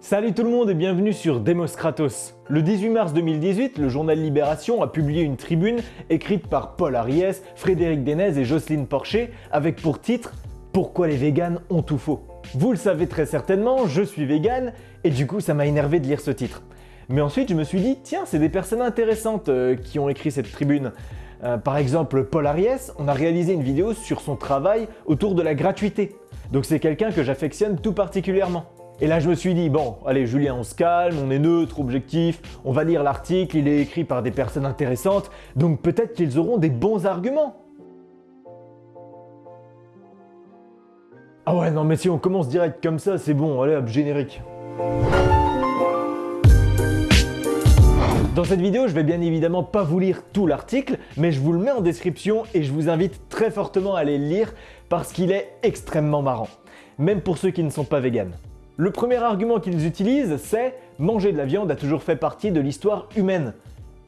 Salut tout le monde et bienvenue sur Demos Kratos. Le 18 mars 2018, le journal Libération a publié une tribune écrite par Paul Ariès, Frédéric Denez et Jocelyne Porcher avec pour titre « Pourquoi les véganes ont tout faux ». Vous le savez très certainement, je suis végane et du coup ça m'a énervé de lire ce titre. Mais ensuite je me suis dit, tiens c'est des personnes intéressantes euh, qui ont écrit cette tribune. Euh, par exemple Paul Ariès, on a réalisé une vidéo sur son travail autour de la gratuité. Donc c'est quelqu'un que j'affectionne tout particulièrement. Et là, je me suis dit, bon, allez Julien, on se calme, on est neutre, objectif, on va lire l'article, il est écrit par des personnes intéressantes, donc peut-être qu'ils auront des bons arguments. Ah ouais, non mais si on commence direct comme ça, c'est bon, allez hop, générique. Dans cette vidéo, je vais bien évidemment pas vous lire tout l'article, mais je vous le mets en description et je vous invite très fortement à aller le lire parce qu'il est extrêmement marrant, même pour ceux qui ne sont pas véganes. Le premier argument qu'ils utilisent, c'est « manger de la viande a toujours fait partie de l'histoire humaine ».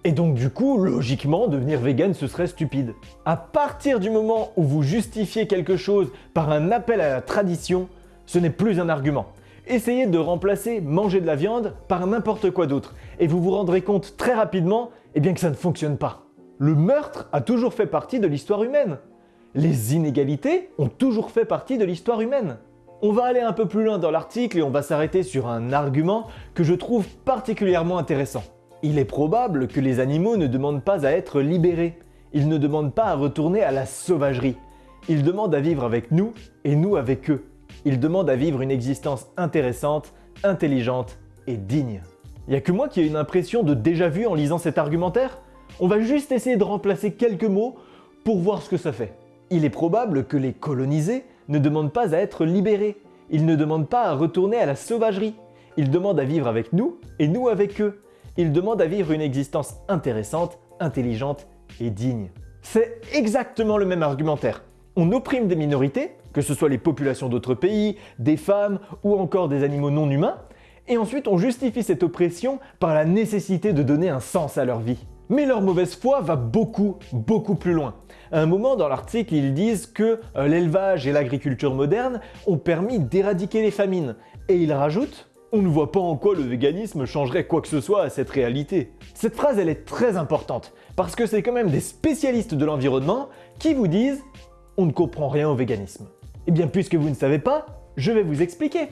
Et donc du coup, logiquement, devenir vegan ce serait stupide. À partir du moment où vous justifiez quelque chose par un appel à la tradition, ce n'est plus un argument. Essayez de remplacer manger de la viande par n'importe quoi d'autre, et vous vous rendrez compte très rapidement eh que ça ne fonctionne pas. Le meurtre a toujours fait partie de l'histoire humaine. Les inégalités ont toujours fait partie de l'histoire humaine. On va aller un peu plus loin dans l'article et on va s'arrêter sur un argument que je trouve particulièrement intéressant. Il est probable que les animaux ne demandent pas à être libérés. Ils ne demandent pas à retourner à la sauvagerie. Ils demandent à vivre avec nous et nous avec eux. Ils demandent à vivre une existence intéressante, intelligente et digne. Y a que moi qui ai une impression de déjà vu en lisant cet argumentaire On va juste essayer de remplacer quelques mots pour voir ce que ça fait. Il est probable que les colonisés ne demandent pas à être libérés. Ils ne demandent pas à retourner à la sauvagerie. Ils demandent à vivre avec nous et nous avec eux. Ils demandent à vivre une existence intéressante, intelligente et digne. C'est exactement le même argumentaire. On opprime des minorités, que ce soit les populations d'autres pays, des femmes ou encore des animaux non humains, et ensuite on justifie cette oppression par la nécessité de donner un sens à leur vie. Mais leur mauvaise foi va beaucoup, beaucoup plus loin. À un moment dans l'article, ils disent que euh, l'élevage et l'agriculture moderne ont permis d'éradiquer les famines. Et ils rajoutent on ne voit pas en quoi le véganisme changerait quoi que ce soit à cette réalité. Cette phrase elle est très importante, parce que c'est quand même des spécialistes de l'environnement qui vous disent on ne comprend rien au véganisme. Eh bien puisque vous ne savez pas, je vais vous expliquer.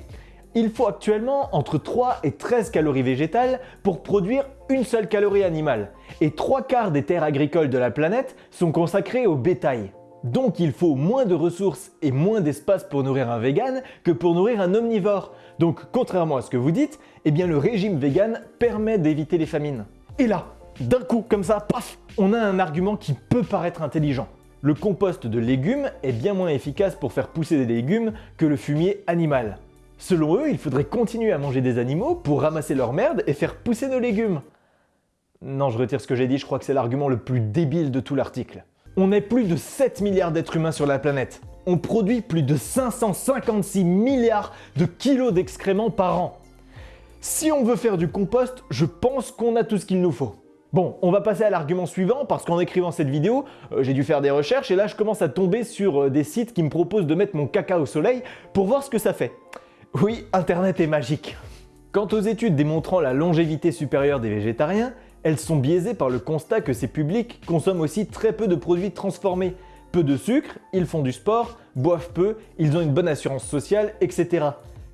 Il faut actuellement entre 3 et 13 calories végétales pour produire une seule calorie animale. Et 3 quarts des terres agricoles de la planète sont consacrées au bétail. Donc il faut moins de ressources et moins d'espace pour nourrir un vegan que pour nourrir un omnivore. Donc contrairement à ce que vous dites, eh bien le régime vegan permet d'éviter les famines. Et là, d'un coup, comme ça, paf, on a un argument qui peut paraître intelligent. Le compost de légumes est bien moins efficace pour faire pousser des légumes que le fumier animal. Selon eux, il faudrait continuer à manger des animaux pour ramasser leur merde et faire pousser nos légumes. Non, je retire ce que j'ai dit, je crois que c'est l'argument le plus débile de tout l'article. On est plus de 7 milliards d'êtres humains sur la planète. On produit plus de 556 milliards de kilos d'excréments par an. Si on veut faire du compost, je pense qu'on a tout ce qu'il nous faut. Bon, on va passer à l'argument suivant parce qu'en écrivant cette vidéo, euh, j'ai dû faire des recherches et là je commence à tomber sur euh, des sites qui me proposent de mettre mon caca au soleil pour voir ce que ça fait. Oui, Internet est magique. Quant aux études démontrant la longévité supérieure des végétariens, elles sont biaisées par le constat que ces publics consomment aussi très peu de produits transformés. Peu de sucre, ils font du sport, boivent peu, ils ont une bonne assurance sociale, etc.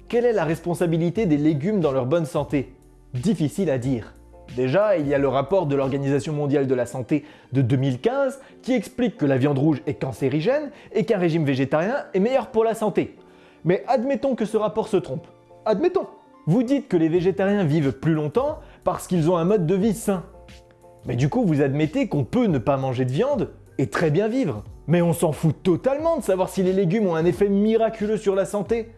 Quelle est la responsabilité des légumes dans leur bonne santé? Difficile à dire. Déjà, il y a le rapport de l'Organisation mondiale de la santé de 2015 qui explique que la viande rouge est cancérigène et qu'un régime végétarien est meilleur pour la santé. Mais admettons que ce rapport se trompe. Admettons Vous dites que les végétariens vivent plus longtemps parce qu'ils ont un mode de vie sain. Mais du coup, vous admettez qu'on peut ne pas manger de viande et très bien vivre. Mais on s'en fout totalement de savoir si les légumes ont un effet miraculeux sur la santé.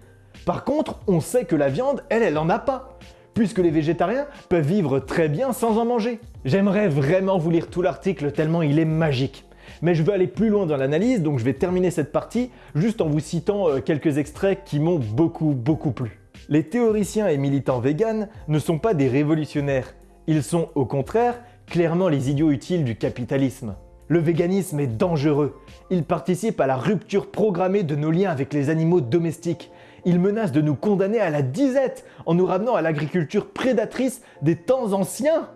Par contre, on sait que la viande, elle, elle en a pas puisque les végétariens peuvent vivre très bien sans en manger. J'aimerais vraiment vous lire tout l'article tellement il est magique. Mais je veux aller plus loin dans l'analyse, donc je vais terminer cette partie juste en vous citant euh, quelques extraits qui m'ont beaucoup beaucoup plu. Les théoriciens et militants véganes ne sont pas des révolutionnaires, ils sont au contraire clairement les idiots utiles du capitalisme. Le véganisme est dangereux, il participe à la rupture programmée de nos liens avec les animaux domestiques, il menace de nous condamner à la disette en nous ramenant à l'agriculture prédatrice des temps anciens.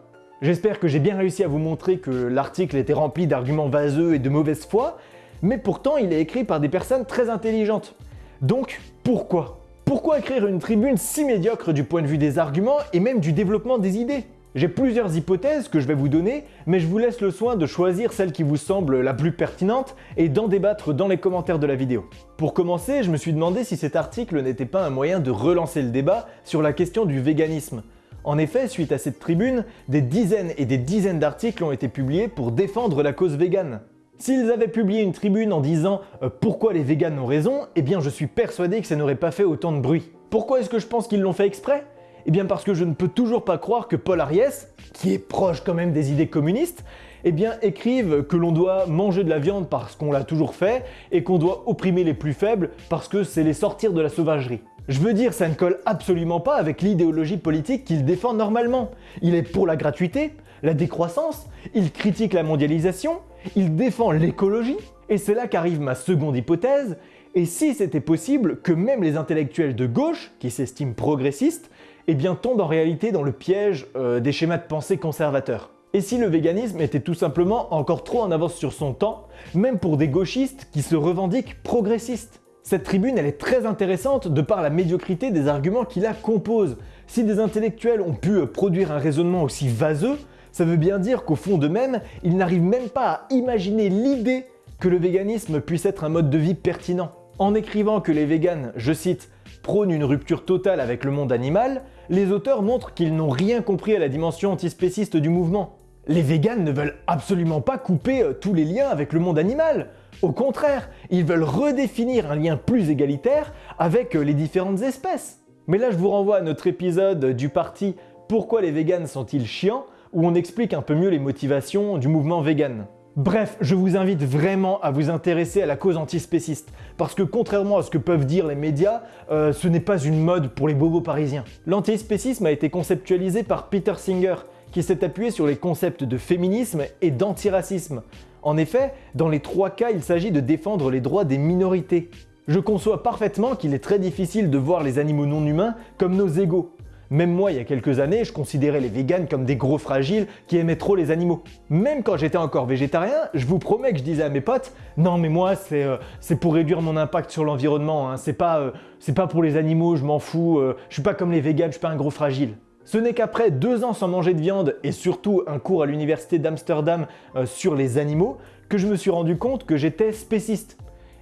J'espère que j'ai bien réussi à vous montrer que l'article était rempli d'arguments vaseux et de mauvaise foi, mais pourtant il est écrit par des personnes très intelligentes. Donc pourquoi? Pourquoi écrire une tribune si médiocre du point de vue des arguments et même du développement des idées? J'ai plusieurs hypothèses que je vais vous donner, mais je vous laisse le soin de choisir celle qui vous semble la plus pertinente et d'en débattre dans les commentaires de la vidéo. Pour commencer, je me suis demandé si cet article n'était pas un moyen de relancer le débat sur la question du véganisme. En effet, suite à cette tribune, des dizaines et des dizaines d'articles ont été publiés pour défendre la cause végane. S'ils avaient publié une tribune en disant euh, pourquoi les véganes ont raison, eh bien je suis persuadé que ça n'aurait pas fait autant de bruit. Pourquoi est-ce que je pense qu'ils l'ont fait exprès? Eh bien parce que je ne peux toujours pas croire que Paul Ariès, qui est proche quand même des idées communistes, eh écrive que l'on doit manger de la viande parce qu'on l'a toujours fait et qu'on doit opprimer les plus faibles parce que c'est les sortir de la sauvagerie. Je veux dire, ça ne colle absolument pas avec l'idéologie politique qu'il défend normalement. Il est pour la gratuité, la décroissance, il critique la mondialisation, il défend l'écologie, et c'est là qu'arrive ma seconde hypothèse, et si c'était possible que même les intellectuels de gauche, qui s'estiment progressistes, eh bien tombent en réalité dans le piège euh, des schémas de pensée conservateurs. Et si le véganisme était tout simplement encore trop en avance sur son temps, même pour des gauchistes qui se revendiquent progressistes? Cette tribune, elle est très intéressante de par la médiocrité des arguments qui la composent. Si des intellectuels ont pu euh, produire un raisonnement aussi vaseux, ça veut bien dire qu'au fond d'eux-mêmes, ils n'arrivent même pas à imaginer l'idée que le véganisme puisse être un mode de vie pertinent. En écrivant que les véganes, je cite, prônent une rupture totale avec le monde animal, les auteurs montrent qu'ils n'ont rien compris à la dimension antispéciste du mouvement. Les véganes ne veulent absolument pas couper euh, tous les liens avec le monde animal. Au contraire, ils veulent redéfinir un lien plus égalitaire avec euh, les différentes espèces. Mais là, je vous renvoie à notre épisode du parti Pourquoi les véganes sont-ils chiants? où on explique un peu mieux les motivations du mouvement vegan. Bref, je vous invite vraiment à vous intéresser à la cause antispéciste, parce que contrairement à ce que peuvent dire les médias, euh, ce n'est pas une mode pour les bobos parisiens. L'antispécisme a été conceptualisé par Peter Singer, qui s'est appuyé sur les concepts de féminisme et d'antiracisme. En effet, dans les trois cas, il s'agit de défendre les droits des minorités. Je conçois parfaitement qu'il est très difficile de voir les animaux non humains comme nos égaux, même moi, il y a quelques années, je considérais les véganes comme des gros fragiles qui aimaient trop les animaux. Même quand j'étais encore végétarien, je vous promets que je disais à mes potes « Non mais moi, c'est euh, pour réduire mon impact sur l'environnement, hein. c'est pas, euh, pas pour les animaux, je m'en fous, euh, je suis pas comme les véganes, je suis pas un gros fragile. » Ce n'est qu'après deux ans sans manger de viande et surtout un cours à l'université d'Amsterdam sur les animaux que je me suis rendu compte que j'étais spéciste.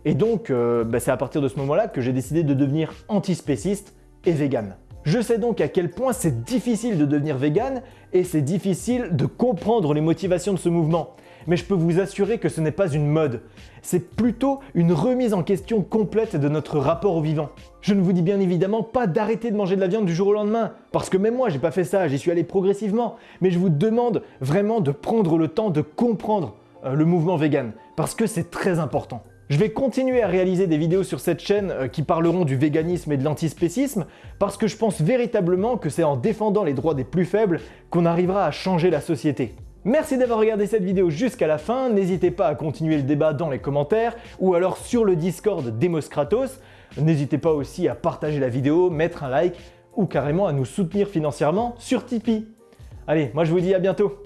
Et donc, bah, c'est à partir de ce moment-là que j'ai décidé de devenir antispéciste et vegan. Je sais donc à quel point c'est difficile de devenir vegan et c'est difficile de comprendre les motivations de ce mouvement. Mais je peux vous assurer que ce n'est pas une mode, c'est plutôt une remise en question complète de notre rapport au vivant. Je ne vous dis bien évidemment pas d'arrêter de manger de la viande du jour au lendemain, parce que même moi j'ai pas fait ça, j'y suis allé progressivement, mais je vous demande vraiment de prendre le temps de comprendre euh, le mouvement vegan, parce que c'est très important. Je vais continuer à réaliser des vidéos sur cette chaîne euh, qui parleront du véganisme et de l'antispécisme parce que je pense véritablement que c'est en défendant les droits des plus faibles qu'on arrivera à changer la société. Merci d'avoir regardé cette vidéo jusqu'à la fin, n'hésitez pas à continuer le débat dans les commentaires ou alors sur le Discord Demos Kratos. N'hésitez pas aussi à partager la vidéo, mettre un like ou carrément à nous soutenir financièrement sur Tipeee. Allez, moi je vous dis à bientôt